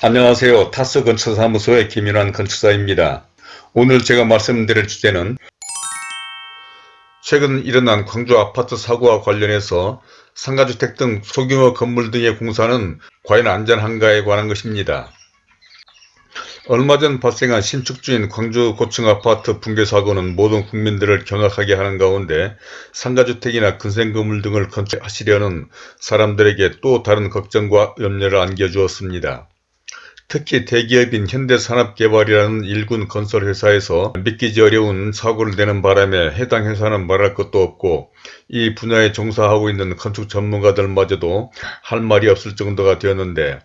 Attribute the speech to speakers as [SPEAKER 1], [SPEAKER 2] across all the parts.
[SPEAKER 1] 안녕하세요. 타스 건축사무소의 김윤환 건축사입니다. 오늘 제가 말씀드릴 주제는 최근 일어난 광주 아파트 사고와 관련해서 상가주택 등 소규모 건물 등의 공사는 과연 안전한가에 관한 것입니다. 얼마 전 발생한 신축 중인 광주 고층 아파트 붕괴 사고는 모든 국민들을 경악하게 하는 가운데 상가주택이나 근생건물 등을 건축하시려는 사람들에게 또 다른 걱정과 염려를 안겨주었습니다. 특히 대기업인 현대산업개발이라는 일군 건설회사에서 믿기지 어려운 사고를 내는 바람에 해당 회사는 말할 것도 없고 이 분야에 종사하고 있는 건축 전문가들마저도 할 말이 없을 정도가 되었는데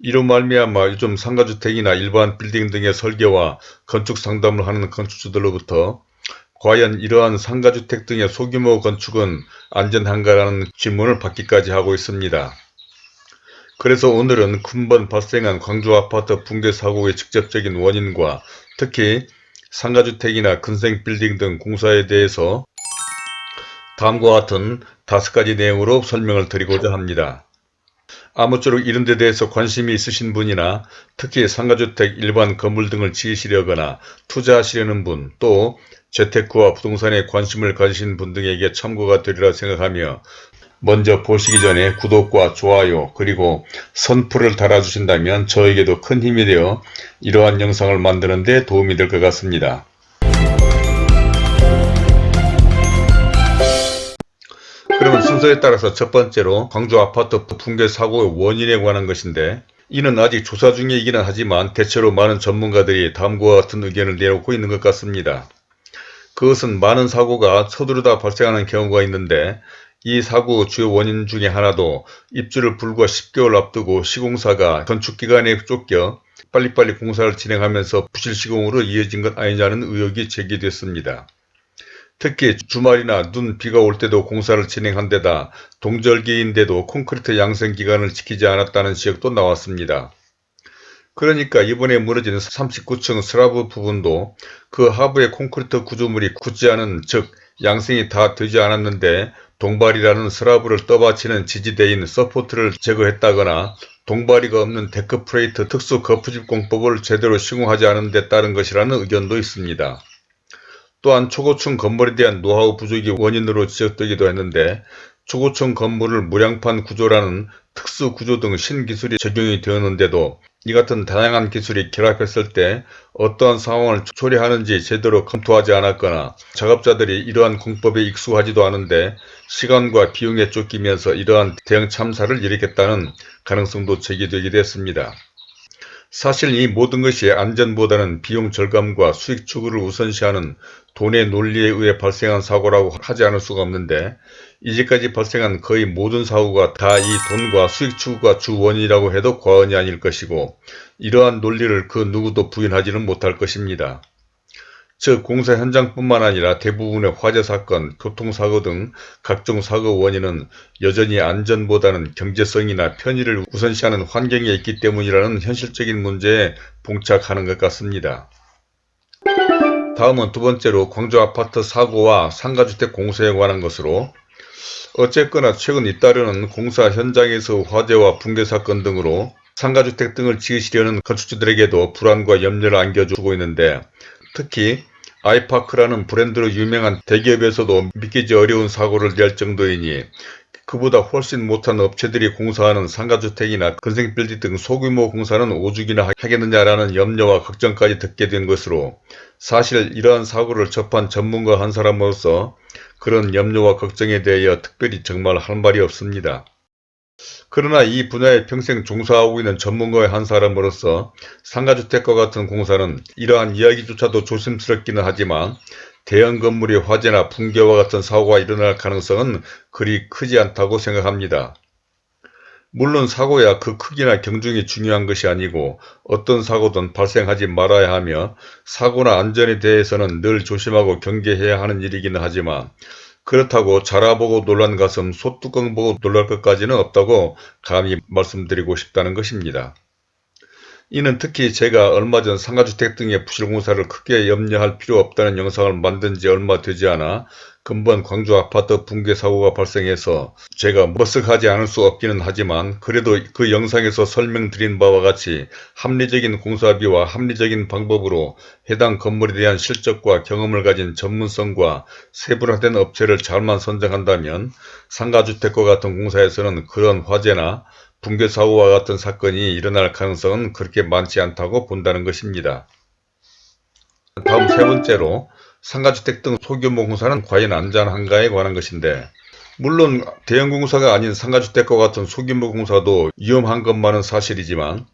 [SPEAKER 1] 이로 말미암아 요즘 상가주택이나 일반 빌딩 등의 설계와 건축 상담을 하는 건축주들로부터 과연 이러한 상가주택 등의 소규모 건축은 안전한가라는 질문을 받기까지 하고 있습니다. 그래서 오늘은 근본 발생한 광주 아파트 붕괴 사고의 직접적인 원인과 특히 상가주택이나 근생빌딩 등 공사에 대해서 다음과 같은 다섯 가지 내용으로 설명을 드리고자 합니다. 아무쪼록 이런 데 대해서 관심이 있으신 분이나 특히 상가주택 일반 건물 등을 지으시려거나 투자하시려는 분, 또 재테크와 부동산에 관심을 가지신 분 등에게 참고가 되리라 생각하며 먼저 보시기 전에 구독과 좋아요 그리고 선풀을 달아주신다면 저에게도 큰 힘이 되어 이러한 영상을 만드는 데 도움이 될 것 같습니다. 그러면 순서에 따라서 첫 번째로 광주 아파트 붕괴 사고의 원인에 관한 것인데 이는 아직 조사 중이기는 하지만 대체로 많은 전문가들이 다음과 같은 의견을 내놓고 있는 것 같습니다. 그것은 많은 사고가 서두르다 발생하는 경우가 있는데 이 사고 주요 원인 중에 하나도 입주를 불과 10개월 앞두고 시공사가 건축기간에 쫓겨 빨리빨리 공사를 진행하면서 부실 시공으로 이어진 것 아니냐는 의혹이 제기됐습니다. 특히 주말이나 눈 비가 올 때도 공사를 진행한 데다 동절기인데도 콘크리트 양생 기간을 지키지 않았다는 지적도 나왔습니다. 그러니까 이번에 무너진 39층 슬라브 부분도 그 하부의 콘크리트 구조물이 굳지 않은 즉 양생이 다 되지 않았는데 동발이라는 슬라브를 떠받치는 지지대인 support를 제거했다거나 동발이가 없는 deck plate 특수 거푸집 공법을 제대로 시공하지 않은 데 따른 것이라는 의견도 있습니다. 또한 초고층 건물에 대한 노하우 부족이 원인으로 지적되기도 했는데 초고층 건물을 무량판 구조라는 특수 구조 등 신기술이 적용이 되었는데도 이 같은 다양한 기술이 결합했을 때 어떠한 상황을 초래하는지 제대로 검토하지 않았거나 작업자들이 이러한 공법에 익숙하지도 않은데 시간과 비용에 쫓기면서 이러한 대형 참사를 일으켰다는 가능성도 제기되기도 했습니다. 사실 이 모든 것이 안전보다는 비용 절감과 수익 추구를 우선시하는 돈의 논리에 의해 발생한 사고라고 하지 않을 수가 없는데 이제까지 발생한 거의 모든 사고가 다 이 돈과 수익 추구가 주 원인이라고 해도 과언이 아닐 것이고 이러한 논리를 그 누구도 부인하지는 못할 것입니다. 즉 공사 현장뿐만 아니라 대부분의 화재 사건, 교통사고 등 각종 사고 원인은 여전히 안전보다는 경제성이나 편의를 우선시하는 환경에 있기 때문이라는 현실적인 문제에 봉착하는 것 같습니다. 다음은 두 번째로 광주 아파트 사고와 상가주택 공사에 관한 것으로 어쨌거나 최근 잇따르는 공사 현장에서 화재와 붕괴 사건 등으로 상가주택 등을 지으시려는 건축주들에게도 불안과 염려를 안겨주고 있는데 특히 아이파크라는 브랜드로 유명한 대기업에서도 믿기지 어려운 사고를 낼 정도이니 그보다 훨씬 못한 업체들이 공사하는 상가주택이나 근생빌딩 등 소규모 공사는 오죽이나 하겠느냐라는 염려와 걱정까지 듣게 된 것으로 사실 이러한 사고를 접한 전문가 한 사람으로서 그런 염려와 걱정에 대하여 특별히 정말 할 말이 없습니다. 그러나 이 분야에 평생 종사하고 있는 전문가의 한 사람으로서 상가주택과 같은 공사는 이러한 이야기조차도 조심스럽기는 하지만 대형 건물의 화재나 붕괴와 같은 사고가 일어날 가능성은 그리 크지 않다고 생각합니다. 물론 사고야 그 크기나 경중이 중요한 것이 아니고 어떤 사고든 발생하지 말아야 하며 사고나 안전에 대해서는 늘 조심하고 경계해야 하는 일이기는 하지만 그렇다고 자라보고 놀란 가슴 소뚜껑 보고 놀랄 것까지는 없다고 감히 말씀드리고 싶다는 것입니다. 이는 특히 제가 얼마 전 상가주택 등의 부실공사를 크게 염려할 필요 없다는 영상을 만든 지 얼마 되지 않아 근본 광주 아파트 붕괴 사고가 발생해서 제가 머쓱하지 않을 수 없기는 하지만 그래도 그 영상에서 설명드린 바와 같이 합리적인 공사비와 합리적인 방법으로 해당 건물에 대한 실적과 경험을 가진 전문성과 세분화된 업체를 잘만 선정한다면 상가주택과 같은 공사에서는 그런 화재나 붕괴 사고와 같은 사건이 일어날 가능성은 그렇게 많지 않다고 본다는 것입니다. 다음 세 번째로 상가주택 등 소규모 공사는 과연 안전한가에 관한 것인데 물론 대형 공사가 아닌 상가주택과 같은 소규모 공사도 위험한 것만은 사실이지만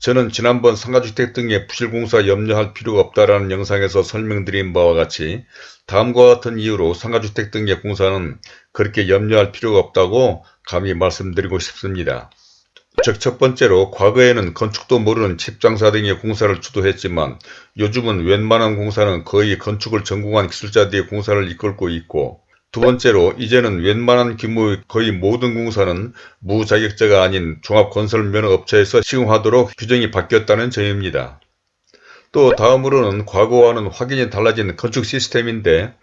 [SPEAKER 1] 저는 지난번 상가주택 등의 부실공사 염려할 필요가 없다라는 영상에서 설명드린 바와 같이 다음과 같은 이유로 상가주택 등의 공사는 그렇게 염려할 필요가 없다고 감히 말씀드리고 싶습니다. 즉, 첫 번째로 과거에는 건축도 모르는 집장사 등의 공사를 주도했지만 요즘은 웬만한 공사는 거의 건축을 전공한 기술자들이 공사를 이끌고 있고 두 번째로 이제는 웬만한 규모의 거의 모든 공사는 무자격자가 아닌 종합건설면허업체에서 시공하도록 규정이 바뀌었다는 점입니다. 또 다음으로는 과거와는 확연히 달라진 건축 시스템인데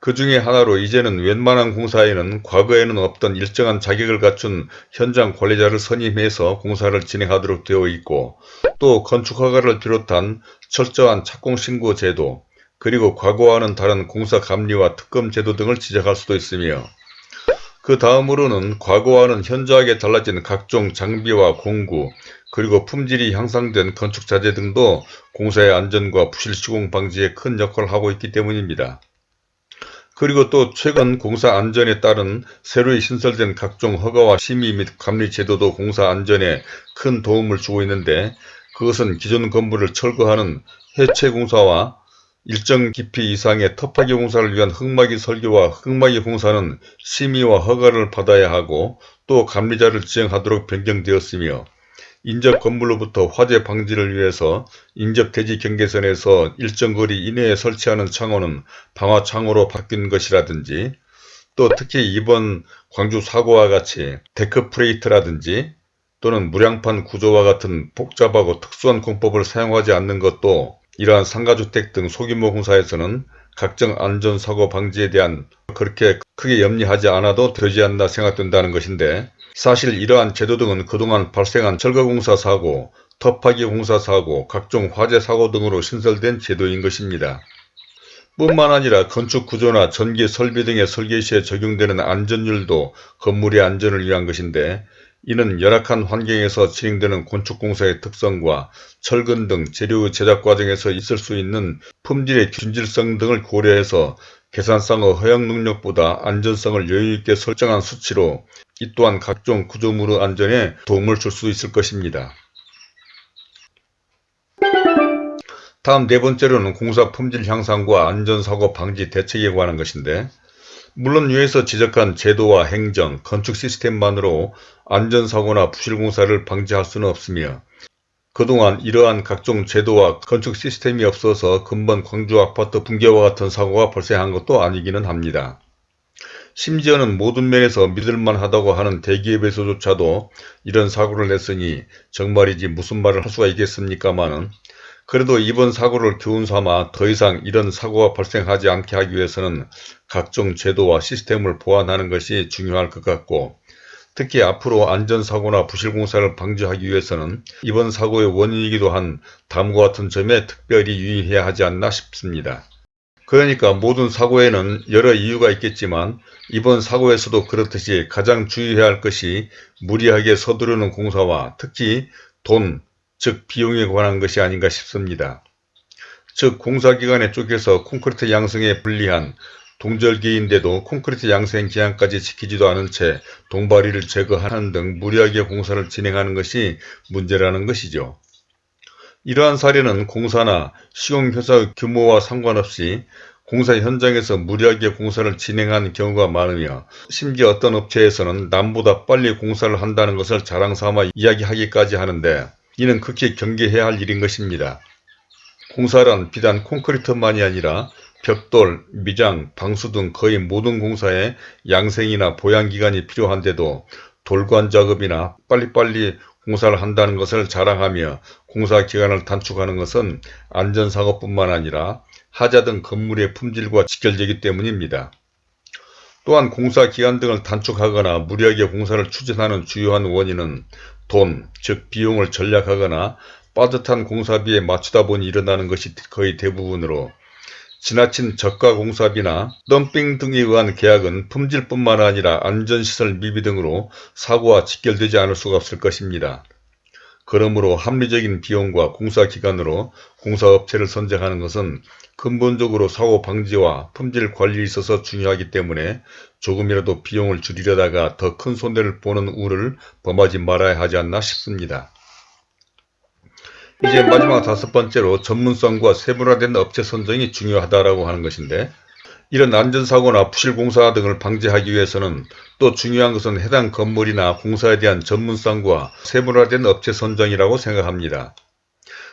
[SPEAKER 1] 그 중에 하나로 이제는 웬만한 공사에는 과거에는 없던 일정한 자격을 갖춘 현장 관리자를 선임해서 공사를 진행하도록 되어 있고 또 건축허가를 비롯한 철저한 착공신고 제도 그리고 과거와는 다른 공사 감리와 특검 제도 등을 지적할 수도 있으며 그 다음으로는 과거와는 현저하게 달라진 각종 장비와 공구 그리고 품질이 향상된 건축자재 등도 공사의 안전과 부실 시공 방지에 큰 역할을 하고 있기 때문입니다. 그리고 또 최근 공사 안전에 따른 새로이 신설된 각종 허가와 심의 및 감리 제도도 공사 안전에 큰 도움을 주고 있는데 그것은 기존 건물을 철거하는 해체 공사와 일정 깊이 이상의 터파기 공사를 위한 흙막이 설계와 흙막이 공사는 심의와 허가를 받아야 하고 또 감리자를 지정하도록 변경되었으며 인접 건물로부터 화재 방지를 위해서 인접 대지 경계선에서 일정 거리 이내에 설치하는 창호는 방화 창호로 바뀐 것이라든지 또 특히 이번 광주 사고와 같이 deck plate라든지 또는 무량판 구조와 같은 복잡하고 특수한 공법을 사용하지 않는 것도 이러한 상가주택 등 소규모 공사에서는 각종 안전사고 방지에 대한 그렇게 크게 염려하지 않아도 되지 않나 생각된다는 것인데 사실 이러한 제도 등은 그동안 발생한 철거공사 사고, 터파기 공사 사고, 각종 화재 사고 등으로 신설된 제도인 것입니다. 뿐만 아니라 건축 구조나 전기 설비 등의 설계 시에 적용되는 안전율도 건물의 안전을 위한 것인데 이는 열악한 환경에서 진행되는 건축공사의 특성과 철근 등 재료 제작 과정에서 있을 수 있는 품질의 균질성 등을 고려해서 계산상의 허용 능력보다 안전성을 여유있게 설정한 수치로 이 또한 각종 구조물의 안전에 도움을 줄 수 있을 것입니다. 다음 네 번째로는 공사 품질 향상과 안전사고 방지 대책에 관한 것인데 물론 위에서 지적한 제도와 행정, 건축 시스템만으로 안전사고나 부실공사를 방지할 수는 없으며 그동안 이러한 각종 제도와 건축 시스템이 없어서 근본 광주 아파트 붕괴와 같은 사고가 발생한 것도 아니기는 합니다. 심지어는 모든 면에서 믿을만 하다고 하는 대기업에서조차도 이런 사고를 냈으니 정말이지 무슨 말을 할 수가 있겠습니까마는 그래도 이번 사고를 교훈삼아 더 이상 이런 사고가 발생하지 않게 하기 위해서는 각종 제도와 시스템을 보완하는 것이 중요할 것 같고 특히 앞으로 안전사고나 부실공사를 방지하기 위해서는 이번 사고의 원인이기도 한 다음과 같은 점에 특별히 유의해야 하지 않나 싶습니다. 그러니까 모든 사고에는 여러 이유가 있겠지만 이번 사고에서도 그렇듯이 가장 주의해야 할 것이 무리하게 서두르는 공사와 특히 돈, 즉 비용에 관한 것이 아닌가 싶습니다. 즉 공사기간에 쪼개서 콘크리트 양성에 불리한 동절기인데도 콘크리트 양생 기한까지 지키지도 않은 채 동바리를 제거하는 등 무리하게 공사를 진행하는 것이 문제라는 것이죠. 이러한 사례는 공사나 시공회사 규모와 상관없이 공사 현장에서 무리하게 공사를 진행하는 경우가 많으며 심지어 어떤 업체에서는 남보다 빨리 공사를 한다는 것을 자랑삼아 이야기하기까지 하는데 이는 극히 경계해야 할 일인 것입니다. 공사란 비단 콘크리트만이 아니라 벽돌, 미장, 방수 등 거의 모든 공사에 양생이나 보양기간이 필요한데도 돌관 작업이나 빨리빨리 공사를 한다는 것을 자랑하며 공사 기간을 단축하는 것은 안전사고뿐만 아니라 하자 등 건물의 품질과 직결되기 때문입니다. 또한 공사 기간 등을 단축하거나 무리하게 공사를 추진하는 주요한 원인은 돈, 즉 비용을 절약하거나 빠듯한 공사비에 맞추다 보니 일어나는 것이 거의 대부분으로 지나친 저가 공사비나 덤핑 등에 의한 계약은 품질뿐만 아니라 안전시설 미비 등으로 사고와 직결되지 않을 수가 없을 것입니다. 그러므로 합리적인 비용과 공사 기간으로 공사업체를 선정하는 것은 근본적으로 사고 방지와 품질 관리에 있어서 중요하기 때문에 조금이라도 비용을 줄이려다가 더 큰 손해를 보는 우를 범하지 말아야 하지 않나 싶습니다. 이제 마지막 다섯 번째로 전문성과 세분화된 업체 선정이 중요하다고 하는 것인데 이런 안전사고나 부실공사 등을 방지하기 위해서는 또 중요한 것은 해당 건물이나 공사에 대한 전문성과 세분화된 업체 선정이라고 생각합니다.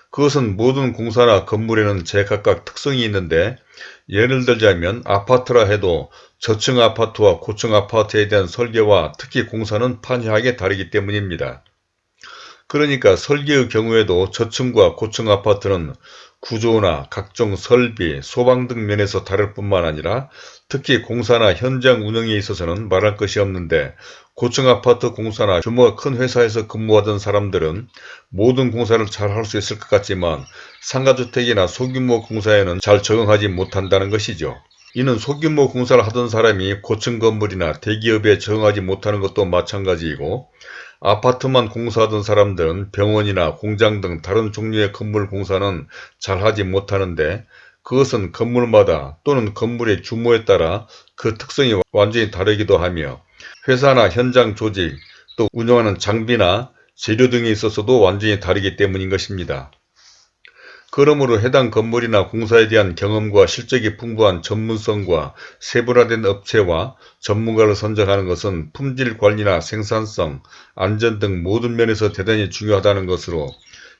[SPEAKER 1] 그것은 모든 공사나 건물에는 제각각 특성이 있는데 예를 들자면 아파트라 해도 저층 아파트와 고층 아파트에 대한 설계와 특히 공사는 판이하게 다르기 때문입니다. 그러니까 설계의 경우에도 저층과 고층 아파트는 구조나 각종 설비, 소방 등 면에서 다를 뿐만 아니라 특히 공사나 현장 운영에 있어서는 말할 것이 없는데 고층 아파트 공사나 규모가 큰 회사에서 근무하던 사람들은 모든 공사를 잘 할 수 있을 것 같지만 상가주택이나 소규모 공사에는 잘 적응하지 못한다는 것이죠. 이는 소규모 공사를 하던 사람이 고층 건물이나 대기업에 적응하지 못하는 것도 마찬가지이고 아파트만 공사하던 사람들은 병원이나 공장 등 다른 종류의 건물 공사는 잘하지 못하는데 그것은 건물마다 또는 건물의 규모에 따라 그 특성이 완전히 다르기도 하며 회사나 현장 조직 또 운영하는 장비나 재료 등에 있어서도 완전히 다르기 때문인 것입니다. 그러므로 해당 건물이나 공사에 대한 경험과 실적이 풍부한 전문성과 세분화된 업체와 전문가를 선정하는 것은 품질 관리나 생산성, 안전 등 모든 면에서 대단히 중요하다는 것으로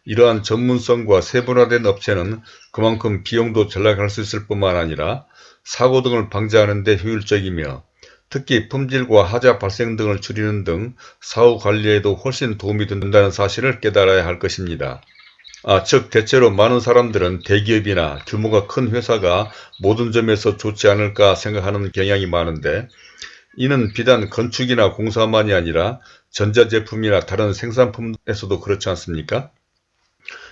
[SPEAKER 1] 이러한 전문성과 세분화된 업체는 그만큼 비용도 절약할 수 있을 뿐만 아니라 사고 등을 방지하는 데 효율적이며 특히 품질과 하자 발생 등을 줄이는 등 사후 관리에도 훨씬 도움이 된다는 사실을 깨달아야 할 것입니다. 아, 즉 대체로 많은 사람들은 대기업이나 규모가 큰 회사가 모든 점에서 좋지 않을까 생각하는 경향이 많은데 이는 비단 건축이나 공사만이 아니라 전자제품이나 다른 생산품에서도 그렇지 않습니까?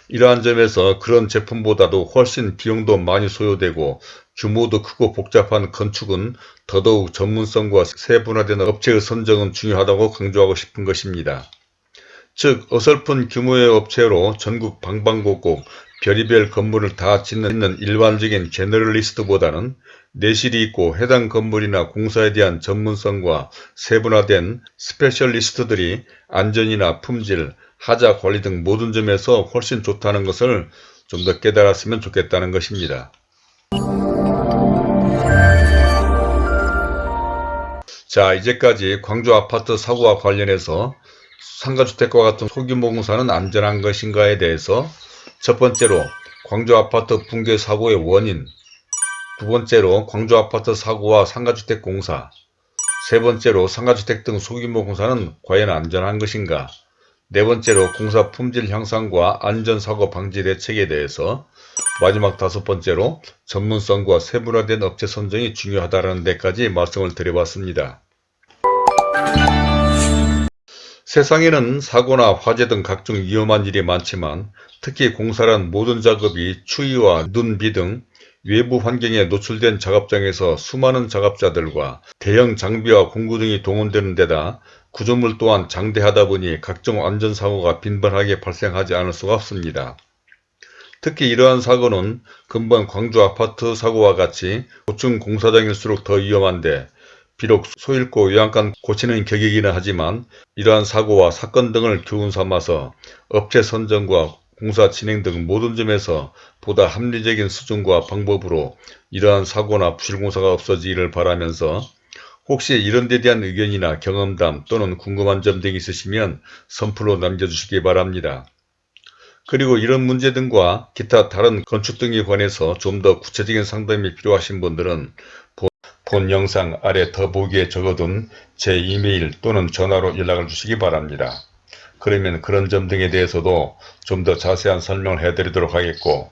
[SPEAKER 1] 이러한 점에서 그런 제품보다도 훨씬 비용도 많이 소요되고 규모도 크고 복잡한 건축은 더더욱 전문성과 세분화된 업체의 선정은 중요하다고 강조하고 싶은 것입니다. 즉 어설픈 규모의 업체로 전국 방방곡곡 별의별 건물을 다 짓는 일반적인 제너럴리스트보다는 내실이 있고 해당 건물이나 공사에 대한 전문성과 세분화된 specialist들이 안전이나 품질, 하자 관리 등 모든 점에서 훨씬 좋다는 것을 좀 더 깨달았으면 좋겠다는 것입니다. 자 이제까지 광주 아파트 사고와 관련해서 상가주택과 같은 소규모 공사는 안전한 것인가에 대해서 첫 번째로 광주 아파트 붕괴 사고의 원인 두 번째로 광주 아파트 사고와 상가주택 공사 세 번째로 상가주택 등 소규모 공사는 과연 안전한 것인가 네 번째로 공사 품질 향상과 안전사고 방지 대책에 대해서 마지막 다섯 번째로 전문성과 세분화된 업체 선정이 중요하다는 데까지 말씀을 드려봤습니다. 세상에는 사고나 화재 등 각종 위험한 일이 많지만 특히 공사란 모든 작업이 추위와 눈, 비 등 외부 환경에 노출된 작업장에서 수많은 작업자들과 대형 장비와 공구 등이 동원되는 데다 구조물 또한 장대하다 보니 각종 안전사고가 빈번하게 발생하지 않을 수가 없습니다. 특히 이러한 사고는 근본 광주 아파트 사고와 같이 고층 공사장일수록 더 위험한데 비록 소잃고 요양간 고치는 격이기는 하지만 이러한 사고와 사건 등을 교훈 삼아서 업체 선정과 공사 진행 등 모든 점에서 보다 합리적인 수준과 방법으로 이러한 사고나 부실공사가 없어지기를 바라면서 혹시 이런 데 대한 의견이나 경험담 또는 궁금한 점 등이 있으시면 선플로 남겨주시기 바랍니다. 그리고 이런 문제 등과 기타 다른 건축 등에 관해서 좀 더 구체적인 상담이 필요하신 분들은 본 영상 아래 더보기에 적어둔 제 이메일 또는 전화로 연락을 주시기 바랍니다. 그러면 그런 점 등에 대해서도 좀 더 자세한 설명을 해드리도록 하겠고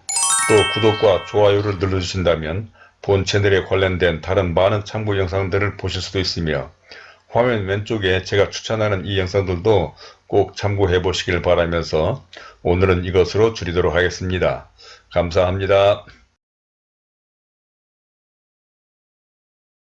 [SPEAKER 1] 또 구독과 좋아요를 눌러주신다면 본 채널에 관련된 다른 많은 참고 영상들을 보실 수도 있으며 화면 왼쪽에 제가 추천하는 이 영상들도 꼭 참고해 보시길 바라면서 오늘은 이것으로 줄이도록 하겠습니다. 감사합니다.